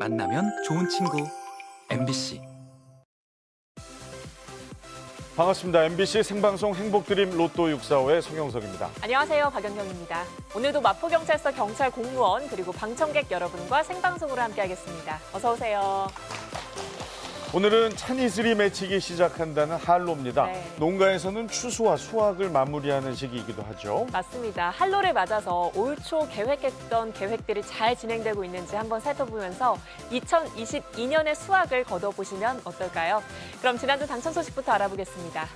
만나면 좋은 친구 MBC 반갑습니다. MBC 생방송 행복드림 로또 645의 송영석입니다. 안녕하세요. 박연경입니다. 오늘도 마포경찰서 경찰 공무원 그리고 방청객 여러분과 생방송으로 함께하겠습니다. 어서 오세요. 오늘은 찬이슬이 맺히기 시작한다는 한로입니다. 네. 농가에서는 추수와 수확을 마무리하는 시기이기도 하죠. 맞습니다. 한로를 맞아서 올 초 계획했던 계획들이 잘 진행되고 있는지 한번 살펴보면서 2022년의 수확을 거둬보시면 어떨까요? 그럼 지난주 당첨 소식부터 알아보겠습니다.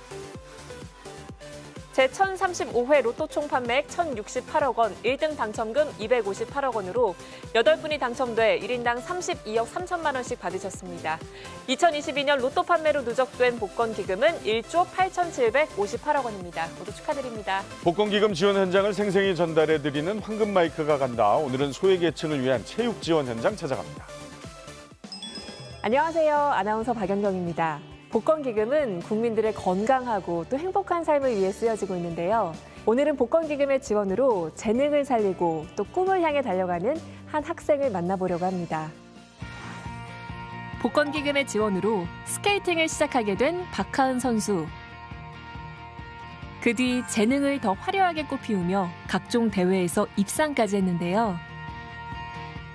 제1035회 로또 총 판매액 1,068억 원, 1등 당첨금 258억 원으로 8분이 당첨돼 1인당 32억 3천만 원씩 받으셨습니다. 2022년 로또 판매로 누적된 복권 기금은 1조 8,758억 원입니다. 모두 축하드립니다. 복권 기금 지원 현장을 생생히 전달해드리는 황금 마이크가 간다. 오늘은 소외계층을 위한 체육 지원 현장 찾아갑니다. 안녕하세요. 아나운서 박연경입니다. 복권기금은 국민들의 건강하고 또 행복한 삶을 위해 쓰여지고 있는데요. 오늘은 복권기금의 지원으로 재능을 살리고 또 꿈을 향해 달려가는 한 학생을 만나보려고 합니다. 복권기금의 지원으로 스케이팅을 시작하게 된 박하은 선수. 그 뒤 재능을 더 화려하게 꽃피우며 각종 대회에서 입상까지 했는데요.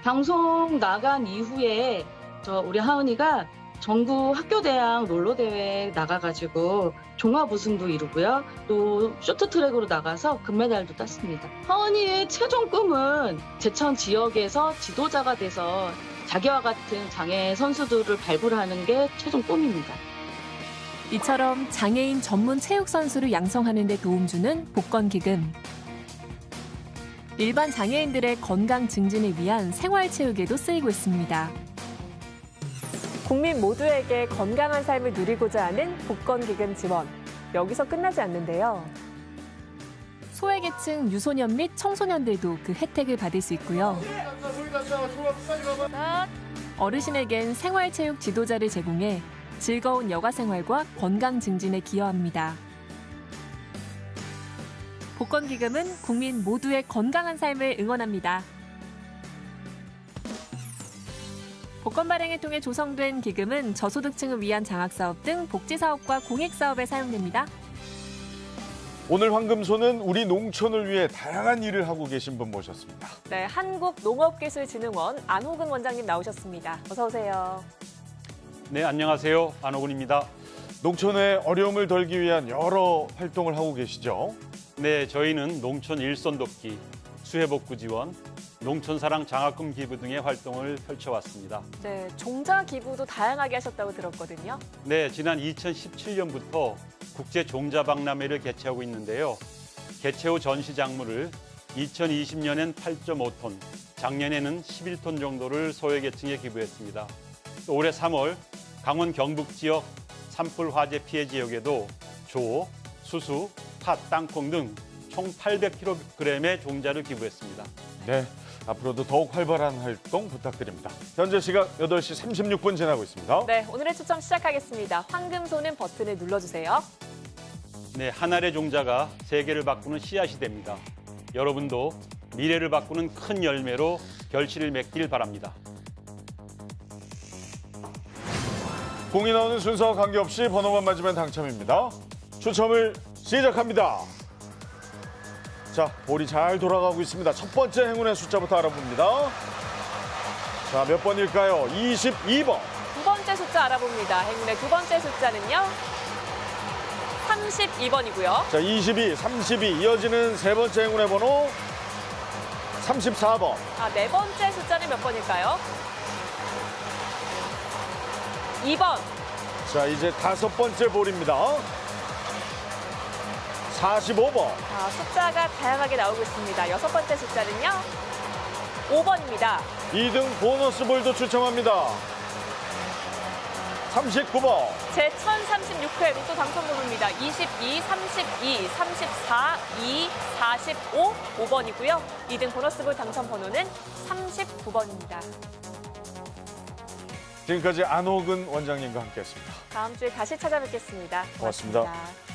방송 나간 이후에 저 우리 하은이가 전국 학교대학 롤러대회 나가가지고 종합 우승도 이루고요. 또 쇼트트랙으로 나가서 금메달도 땄습니다. 하은이의 최종 꿈은 제천 지역에서 지도자가 돼서 자기와 같은 장애 선수들을 발굴하는 게 최종 꿈입니다. 이처럼 장애인 전문 체육 선수를 양성하는 데 도움 주는 복권 기금. 일반 장애인들의 건강 증진을 위한 생활 체육에도 쓰이고 있습니다. 국민 모두에게 건강한 삶을 누리고자 하는 복권 기금 지원. 여기서 끝나지 않는데요. 소외계층 유소년 및 청소년들도 그 혜택을 받을 수 있고요. 어르신에겐 생활체육 지도자를 제공해 즐거운 여가 생활과 건강 증진에 기여합니다. 복권 기금은 국민 모두의 건강한 삶을 응원합니다. 복권 발행을 통해 조성된 기금은 저소득층을 위한 장학사업 등 복지사업과 공익사업에 사용됩니다. 오늘 황금소는 우리 농촌을 위해 다양한 일을 하고 계신 분 모셨습니다. 네, 한국농업기술진흥원 안호근 원장님 나오셨습니다. 어서 오세요. 네, 안녕하세요. 안호근입니다. 농촌의 어려움을 덜기 위한 여러 활동을 하고 계시죠. 네, 저희는 농촌 일선 돕기, 수해복구 지원, 농촌사랑 장학금 기부 등의 활동을 펼쳐왔습니다. 네, 종자 기부도 다양하게 하셨다고 들었거든요. 네, 지난 2017년부터 국제 종자 박람회를 개최하고 있는데요. 개최 후 전시 작물을 2020년엔 8.5톤, 작년에는 11톤 정도를 소외계층에 기부했습니다. 또 올해 3월 강원 경북 지역 산불 화재 피해 지역에도 조, 수수, 팥, 땅콩 등 총 800kg의 종자를 기부했습니다. 네, 앞으로도 더욱 활발한 활동 부탁드립니다. 현재 시각 8시 36분 지나고 있습니다. 네, 오늘의 추첨 시작하겠습니다. 황금소는 버튼을 눌러주세요. 네, 한 알의 종자가 세계를 바꾸는 씨앗이 됩니다. 여러분도 미래를 바꾸는 큰 열매로 결실을 맺길 바랍니다. 공이 나오는 순서와 관계없이 번호만 맞으면 당첨입니다. 추첨을 시작합니다. 자, 볼이 잘 돌아가고 있습니다. 첫 번째 행운의 숫자부터 알아봅니다. 자, 몇 번일까요? 22번. 두 번째 숫자 알아봅니다. 행운의 두 번째 숫자는요. 32번이고요. 자, 22, 32 이어지는 세 번째 행운의 번호 34번. 아, 네 번째 숫자는 몇 번일까요? 2번. 자, 이제 다섯 번째 볼입니다. 45번. 아, 숫자가 다양하게 나오고 있습니다. 여섯 번째 숫자는요. 5번입니다. 2등 보너스 볼도 추첨합니다. 39번. 제 1036회 로또 당첨 번호입니다. 22, 32, 34, 2, 45, 5번이고요. 2등 보너스볼 당첨 번호는 39번입니다. 지금까지 안호근 원장님과 함께했습니다. 다음 주에 다시 찾아뵙겠습니다 고맙습니다. 고맙습니다.